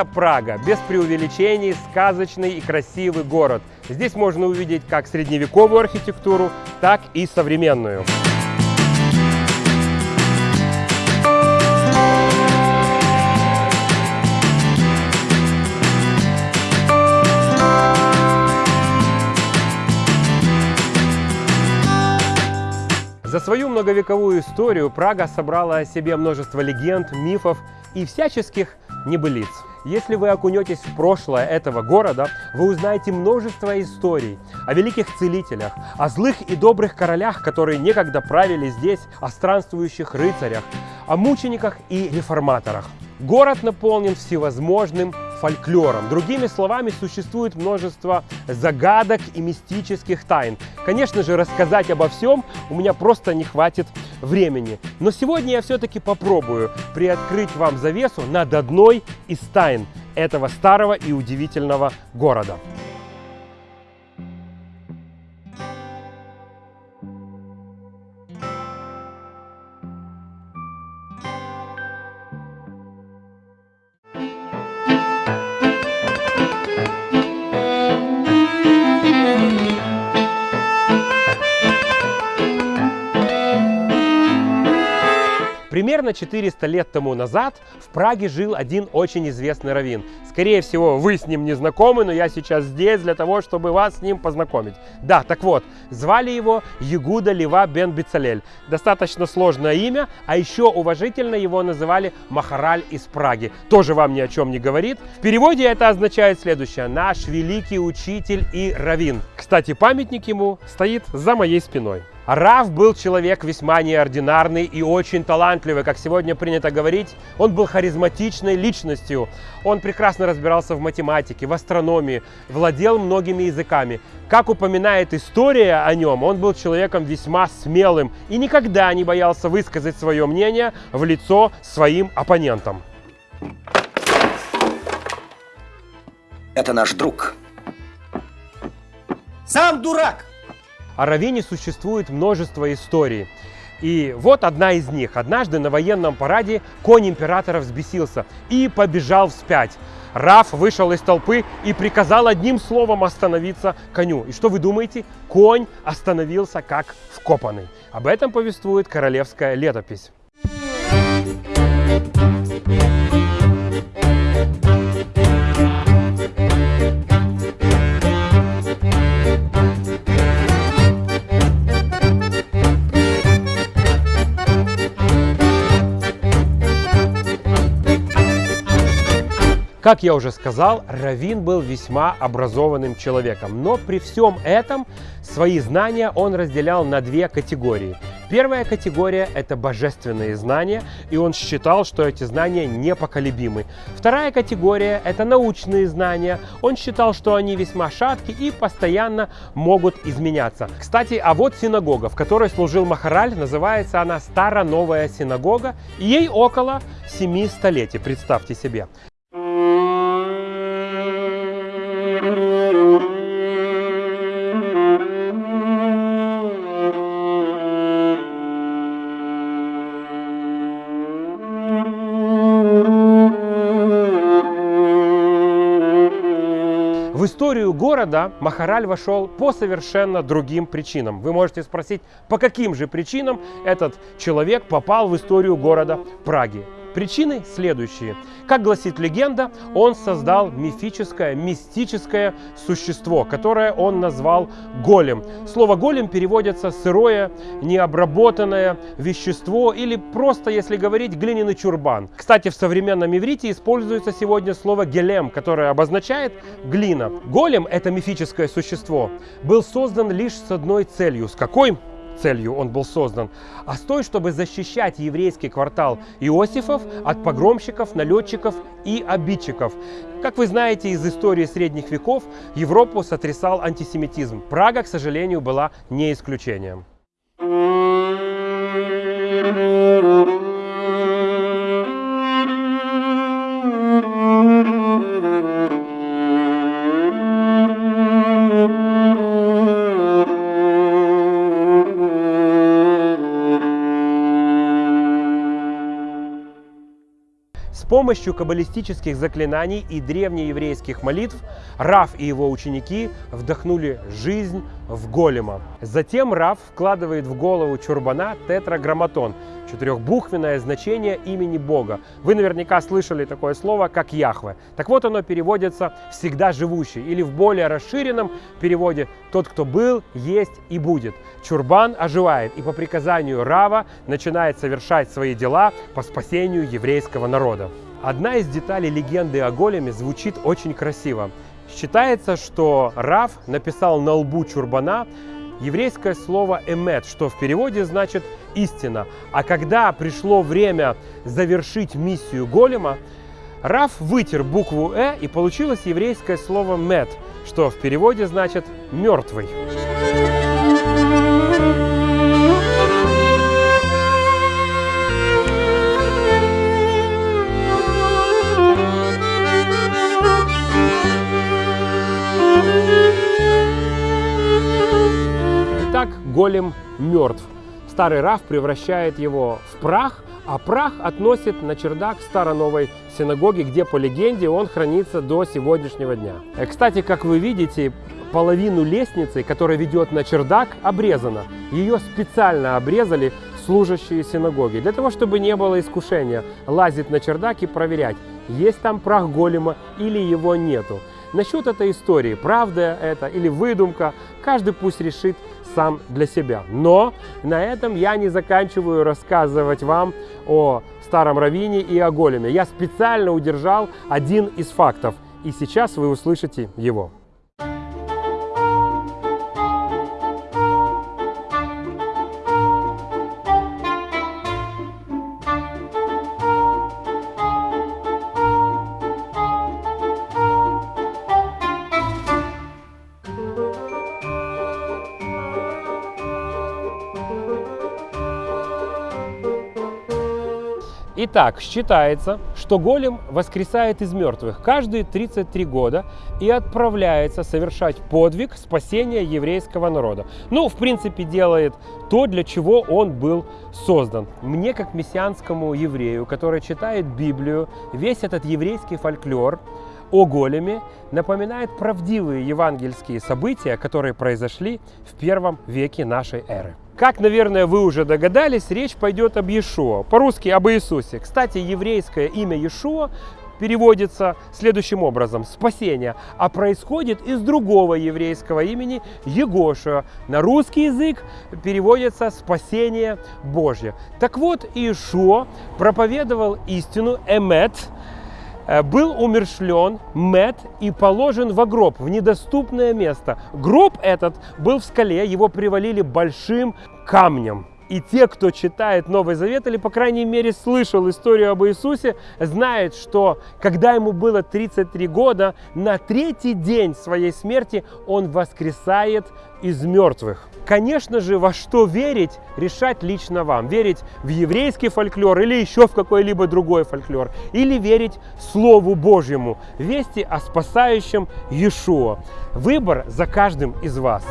это Прага. Без преувеличений, сказочный и красивый город. Здесь можно увидеть как средневековую архитектуру, так и современную. За свою многовековую историю Прага собрала о себе множество легенд, мифов и всяческих небылиц. Если вы окунетесь в прошлое этого города, вы узнаете множество историй о великих целителях, о злых и добрых королях, которые некогда правили здесь, о странствующих рыцарях, о мучениках и реформаторах. Город наполнен всевозможным фольклором. Другими словами, существует множество загадок и мистических тайн. Конечно же, рассказать обо всем у меня просто не хватит времени. Но сегодня я все-таки попробую приоткрыть вам завесу над одной из тайн этого старого и удивительного города. Примерно 400 лет тому назад в Праге жил один очень известный раввин. Скорее всего, вы с ним не знакомы, но я сейчас здесь для того, чтобы вас с ним познакомить. Да, так вот, звали его Ягуда Лева бен Бицалель. Достаточно сложное имя, а еще уважительно его называли Махараль из Праги. Тоже вам ни о чем не говорит. В переводе это означает следующее. Наш великий учитель и раввин. Кстати, памятник ему стоит за моей спиной. Рав был человек весьма неординарный и очень талантливый, как сегодня принято говорить. Он был харизматичной личностью. Он прекрасно разбирался в математике, в астрономии, владел многими языками. Как упоминает история о нем, он был человеком весьма смелым и никогда не боялся высказать свое мнение в лицо своим оппонентам. Это наш друг. Сам дурак! О Равине существует множество историй. И вот одна из них. Однажды на военном параде конь императора взбесился и побежал вспять. Раф вышел из толпы и приказал одним словом остановиться коню. И что вы думаете? Конь остановился как вкопанный. Об этом повествует королевская летопись. Как я уже сказал, Равин был весьма образованным человеком, но при всем этом свои знания он разделял на две категории. Первая категория – это божественные знания, и он считал, что эти знания непоколебимы. Вторая категория – это научные знания. Он считал, что они весьма шатки и постоянно могут изменяться. Кстати, а вот синагога, в которой служил Махараль, называется она Старо-Новая синагога, ей около семи столетий, представьте себе. В историю города Махараль вошел по совершенно другим причинам. Вы можете спросить, по каким же причинам этот человек попал в историю города Праги. Причины следующие. Как гласит легенда, он создал мифическое, мистическое существо, которое он назвал голем. Слово голем переводится сырое, необработанное вещество или просто, если говорить, глиняный чурбан. Кстати, в современном иврите используется сегодня слово гелем, которое обозначает глина. Голем, это мифическое существо, был создан лишь с одной целью. С какой? Целью он был создан, а с той, чтобы защищать еврейский квартал Иосифов от погромщиков, налетчиков и обидчиков. Как вы знаете из истории средних веков, Европу сотрясал антисемитизм. Прага, к сожалению, была не исключением. Помощью каббалистических заклинаний и древнееврейских молитв Раф и его ученики вдохнули жизнь в голема. Затем Раф вкладывает в голову чурбана тетраграмматон, четырехбуквенное значение имени Бога. Вы наверняка слышали такое слово, как Яхве. Так вот оно переводится «всегда живущий» или в более расширенном переводе «тот, кто был, есть и будет». Чурбан оживает и по приказанию Рава начинает совершать свои дела по спасению еврейского народа. Одна из деталей легенды о големе звучит очень красиво. Считается, что Рав написал на лбу чурбана еврейское слово «эмет», что в переводе значит «истина». А когда пришло время завершить миссию голема, Раф вытер букву «э» и получилось еврейское слово «мет», что в переводе значит «мертвый». Голем мертв. Старый Раф превращает его в прах, а прах относит на чердак старо-новой синагоги, где, по легенде, он хранится до сегодняшнего дня. Э, Кстати, как вы видите, половину лестницы, которая ведет на чердак, обрезана. Ее специально обрезали служащие синагоги, для того, чтобы не было искушения лазить на чердак и проверять, есть там прах голема или его нету. Насчет этой истории, правда это или выдумка, каждый пусть решит сам для себя. Но на этом я не заканчиваю рассказывать вам о старом раввине и о големе. Я специально удержал один из фактов, и сейчас вы услышите его. Итак, считается, что голем воскресает из мертвых каждые 33 года и отправляется совершать подвиг спасения еврейского народа. Ну, в принципе, делает то, для чего он был создан. Мне, как мессианскому еврею, который читает Библию, весь этот еврейский фольклор о големе напоминает правдивые евангельские события, которые произошли в первом веке нашей эры. Как, наверное, вы уже догадались, речь пойдет об Иешуа, по-русски об Иисусе. Кстати, еврейское имя Иешуа переводится следующим образом – спасение, а происходит из другого еврейского имени Егошуа. На русский язык переводится «спасение Божье». Так вот, Иешуа проповедовал истину «эмет», был умершлен, мед и положен в гроб, в недоступное место. Гроб этот был в скале, его привалили большим камнем. И те, кто читает Новый Завет или, по крайней мере, слышал историю об Иисусе, знают, что когда ему было 33 года, на третий день своей смерти он воскресает из мертвых. Конечно же, во что верить, решать лично вам. Верить в еврейский фольклор или еще в какой-либо другой фольклор. Или верить Слову Божьему, вести о спасающем Иешуа. Выбор за каждым из вас.